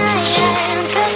I am